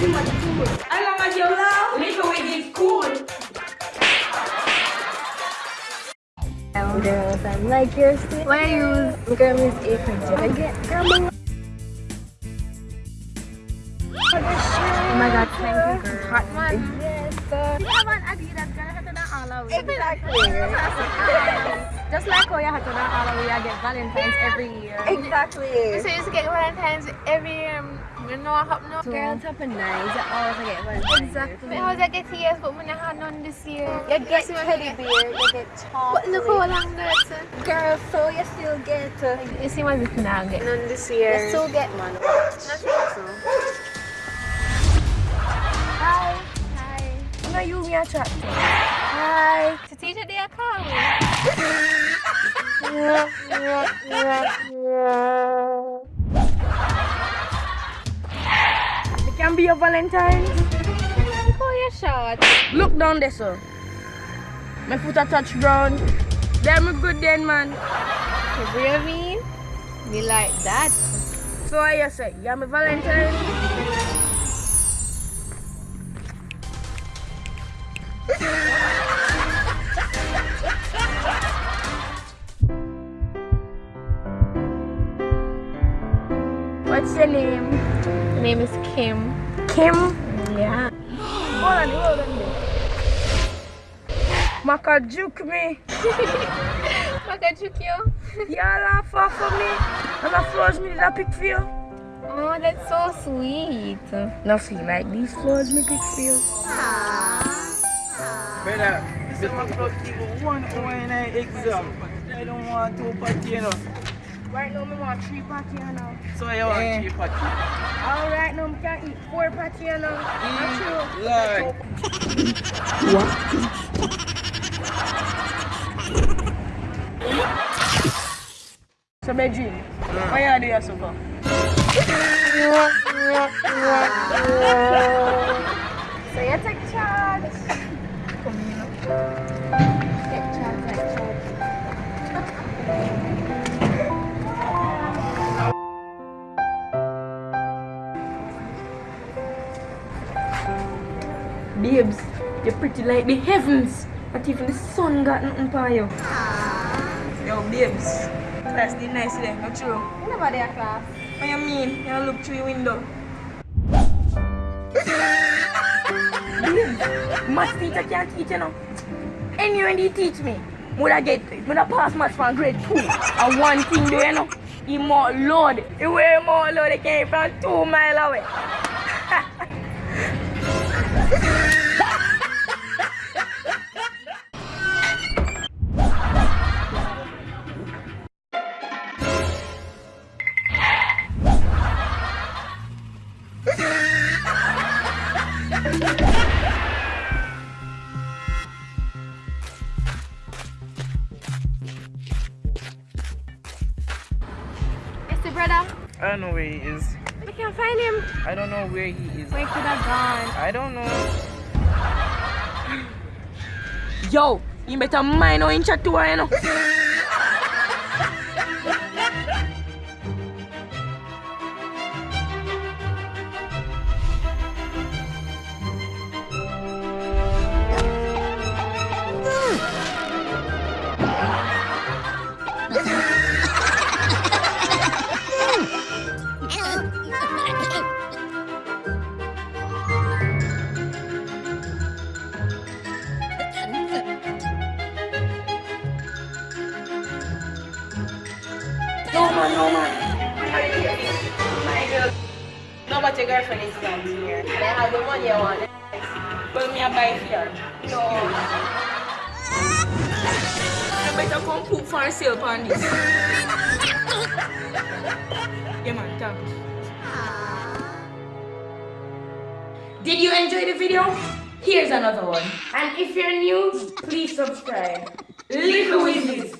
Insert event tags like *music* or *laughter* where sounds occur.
Too much cool. As long as love, little wig is cool. Girls, I like your skin. What use? Girl is A for jacket. Oh my god, thank you girl. Hot man. Yes, sir. You have an Adidas girl, you have to all of. Exactly. Just like how you have to do all of it, I get Valentine's every year. Exactly. So you used to get Valentine's every year. You know what happened now? Girls have a nice. You always get Valentine's. Exactly. Because I get years, but when I had none this year. You get teddy bear, you get chocolate. But look how long that's. Girl, so you still get. Uh, You see my if now get none this year. you still get man. Not so. Hi. Hi. No, you me a chat to. Hi. To teacher they are calling. *laughs* It can be a Valentine's. Look how you short. Look down there, sir. My foot a touch ground. Then me good then, man. You hear me? Me like that. So I you say? You my Valentine? *laughs* What's your name? My name is Kim. Kim? Yeah. *gasps* Hold on, hold on there. Maka juke me. Makachukyo. You laugh off of me. And the flowers me did I pick for you. Oh, that's so sweet. Now see, like these flowers me pick for you. Brother, some club people one hour in an exam. I don't want to party, you know. Right now, me want three patty you know. So you want Eh. three party. All right, now me can eat four patty you know. Not true. Lord. So, Bedrin, what you do here so far? *laughs* So you take charge. Come here. Babes, you're pretty like the heavens. Not even the sun got nothing for you. Yo, babes. That's the nice there, not true. You know about their class. What you mean? You look through your window. babes, math teacher can't teach you know. Anyway, he teach me. Would get, would I pass maths from grade two? And one thing do you know? He more load. He wear more load. He came from two mile away. Brother. I know he is. I can't find him. I don't know where he is. Where could have gone? I don't know. Yo, you better mind how inch to her, you know. *laughs* No no but your girlfriend is not here. I have the money I want. Well, me I buy here. No. You better come poop for sale this. yeah man. Did you enjoy the video? Here's another one. And if you're new, please subscribe. Little Wizards.